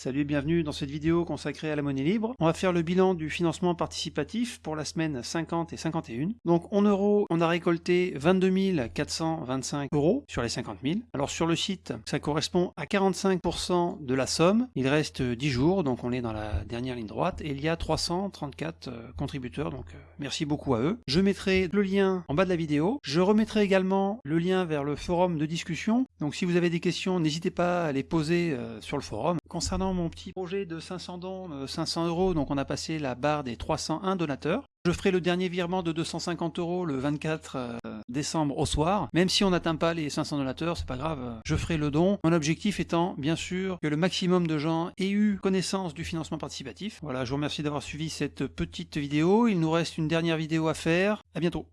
Salut et bienvenue dans cette vidéo consacrée à la monnaie libre. On va faire le bilan du financement participatif pour la semaine 50 et 51. Donc en euros, on a récolté 22 425 euros sur les 50 000. Alors sur le site, ça correspond à 45% de la somme. Il reste 10 jours, donc on est dans la dernière ligne droite, et il y a 334 euh, contributeurs, donc euh, merci beaucoup à eux. Je mettrai le lien en bas de la vidéo. Je remettrai également le lien vers le forum de discussion. Donc si vous avez des questions, n'hésitez pas à les poser euh, sur le forum. Concernant mon petit projet de 500 dons, 500 euh, euros, donc on a passé la barre des 301 donateurs. Je ferai le dernier virement de 250 euros le 24 euh, décembre au soir. Même si on n'atteint pas les 500 donateurs, c'est pas grave, je ferai le don. Mon objectif étant, bien sûr, que le maximum de gens aient eu connaissance du financement participatif. Voilà, je vous remercie d'avoir suivi cette petite vidéo. Il nous reste une dernière vidéo à faire. À bientôt